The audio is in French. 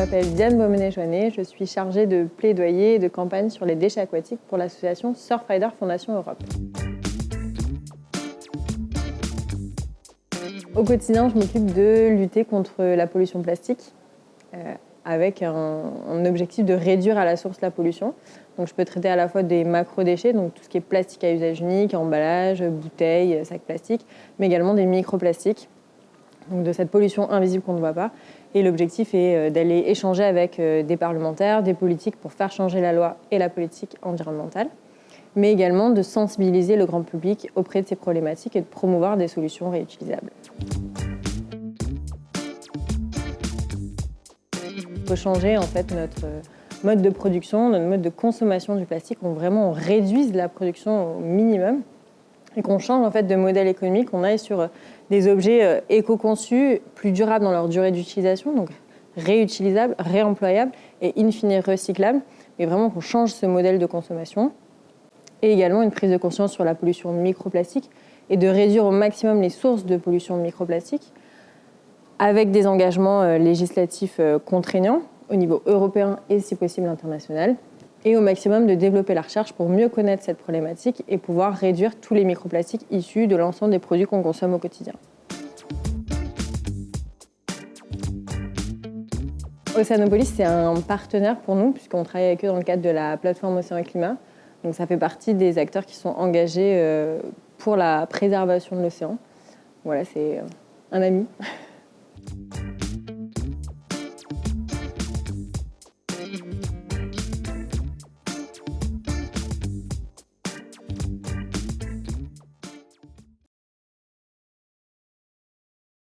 m'appelle Diane Beaumenet-Joannet, je suis chargée de plaidoyer et de campagne sur les déchets aquatiques pour l'association Surfrider Fondation Europe. Au quotidien, je m'occupe de lutter contre la pollution plastique euh, avec un, objectif de réduire à la source la pollution. Donc, je peux traiter à la fois des macro-déchets, donc tout ce qui est plastique à usage unique, emballage, bouteilles, sacs plastiques, mais également des microplastiques, donc de cette pollution invisible qu'on ne voit pas. Et l'objectif est euh, d'aller échanger avec euh, des parlementaires, des politiques pour faire changer la loi et la politique environnementale, mais également de sensibiliser le grand public auprès de ces problématiques et de promouvoir des solutions réutilisables. Il faut changer en fait notre mode de production, notre mode de consommation du plastique, on vraiment réduise la production au minimum et qu'on change en fait de modèle économique, qu'on aille sur des objets euh, éco-conçus, plus durables dans leur durée d'utilisation, donc réutilisables, réemployables et in fine recyclables, mais vraiment qu'on change ce modèle de consommation. Et également une prise de conscience sur la pollution microplastique et de réduire au maximum les sources de pollution microplastique avec des engagements euh, législatifs euh, contraignants au niveau européen et si possible international et au maximum de développer la recherche pour mieux connaître cette problématique et pouvoir réduire tous les microplastiques issus de l'ensemble des produits qu'on consomme au quotidien. Océanopolis, c'est un partenaire pour nous puisqu'on travaille avec eux dans le cadre de la plateforme Océan et Climat. Donc ça fait partie des acteurs qui sont engagés euh, pour la préservation de l'océan. Voilà, c'est un ami.